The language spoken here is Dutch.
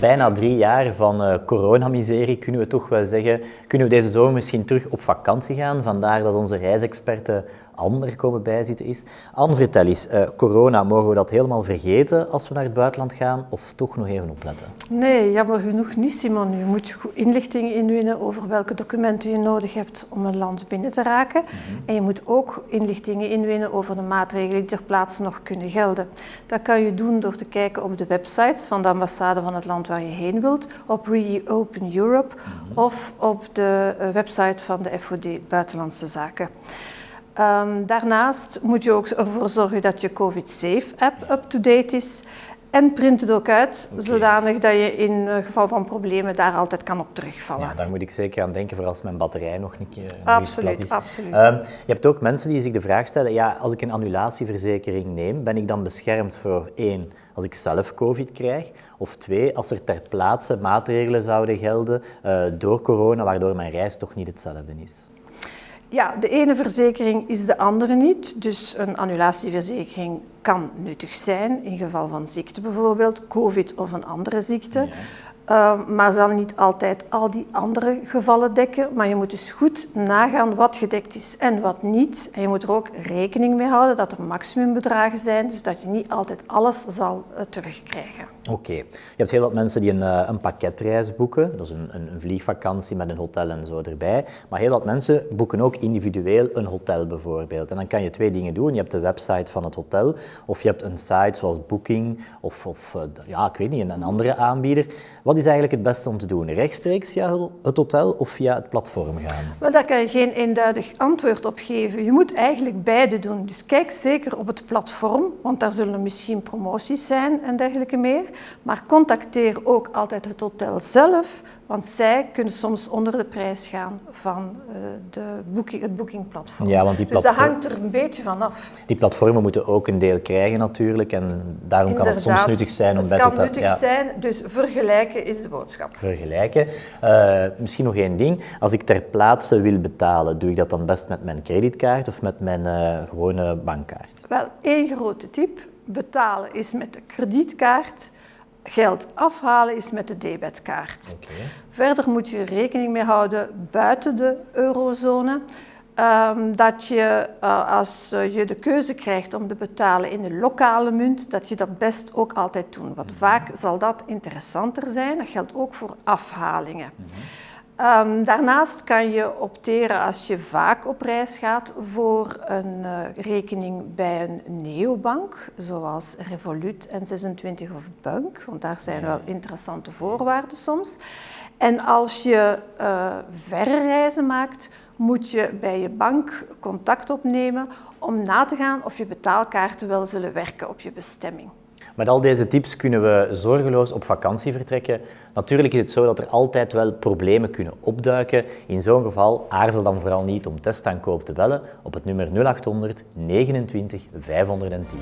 bijna drie jaar van uh, coronamiserie kunnen we toch wel zeggen, kunnen we deze zomer misschien terug op vakantie gaan. Vandaar dat onze reisexperten ander komen bijzitten is. Anne, vertel eens, uh, corona, mogen we dat helemaal vergeten als we naar het buitenland gaan of toch nog even opletten? Nee, jammer genoeg niet, Simon. Je moet inlichtingen inwinnen over welke documenten je nodig hebt om een land binnen te raken. Mhm. En je moet ook inlichtingen inwinnen over de maatregelen die ter plaatse nog kunnen gelden. Dat kan je doen door te kijken op de websites van de ambassade van het land waar je heen wilt, op Reopen Europe mhm. of op de eh, website van de FOD Buitenlandse Zaken. Um, daarnaast moet je ook ervoor zorgen dat je COVID-Safe-app up-to-date is. En print het ook uit, zodanig dat je in geval van problemen daar altijd kan op terugvallen. Ja, daar moet ik zeker aan denken, voor als mijn batterij nog een keer absoluut, is. Absoluut. Um, je hebt ook mensen die zich de vraag stellen, ja, als ik een annulatieverzekering neem, ben ik dan beschermd voor één, als ik zelf COVID krijg, of twee, als er ter plaatse maatregelen zouden gelden uh, door corona, waardoor mijn reis toch niet hetzelfde is? Ja, de ene verzekering is de andere niet. Dus een annulatieverzekering kan nuttig zijn in geval van ziekte bijvoorbeeld, covid of een andere ziekte. Uh, maar zal niet altijd al die andere gevallen dekken. Maar je moet dus goed nagaan wat gedekt is en wat niet. En je moet er ook rekening mee houden dat er maximumbedragen zijn, dus dat je niet altijd alles zal uh, terugkrijgen. Oké. Je hebt heel wat mensen die een, uh, een pakketreis boeken. Is een, een, een, vliegvakantie met een hotel en zo erbij. Maar heel wat mensen boeken ook individueel een hotel bijvoorbeeld. En dan kan je twee dingen doen. Je hebt de website van het hotel of je hebt een site zoals Booking of, of ja, ik weet niet, een, een andere aanbieder. Wat is eigenlijk het beste om te doen? Rechtstreeks via het hotel of via het platform gaan? Wel, daar kan je geen eenduidig antwoord op geven. Je moet eigenlijk beide doen. Dus kijk zeker op het platform, want daar zullen misschien promoties zijn en dergelijke meer. Maar contacteer ook altijd het hotel zelf want zij kunnen soms onder de prijs gaan van uh, de booking, het boekingplatform. Ja, want die platform... Dus dat hangt er een beetje van af. Die platformen moeten ook een deel krijgen natuurlijk. En daarom kan het soms nuttig zijn om bij Het kan nuttig ja. zijn, dus vergelijken is de boodschap. Vergelijken. Uh, misschien nog één ding. Als ik ter plaatse wil betalen, doe ik dat dan best met mijn creditkaart of met mijn uh, gewone bankkaart? Wel, één grote tip. Betalen is met de kredietkaart geld afhalen is met de debetkaart. Okay. Verder moet je rekening mee houden buiten de eurozone. Um, dat je, uh, als je de keuze krijgt om te betalen in de lokale munt, dat je dat best ook altijd doet. Want mhm. vaak zal dat interessanter zijn. Dat geldt ook voor afhalingen. Mm -hmm. Um, daarnaast kan je opteren als je vaak op reis gaat voor een uh, rekening bij een neobank, zoals Revolut en 26 of Bank, want daar zijn wel interessante voorwaarden soms. En als je uh, verre reizen maakt, moet je bij je bank contact opnemen om na te gaan of je betaalkaarten wel zullen werken op je bestemming. Met al deze tips kunnen we zorgeloos op vakantie vertrekken. Natuurlijk is het zo dat er altijd wel problemen kunnen opduiken. In zo'n geval aarzel dan vooral niet om testaankoop te bellen op het nummer 0800 29 510.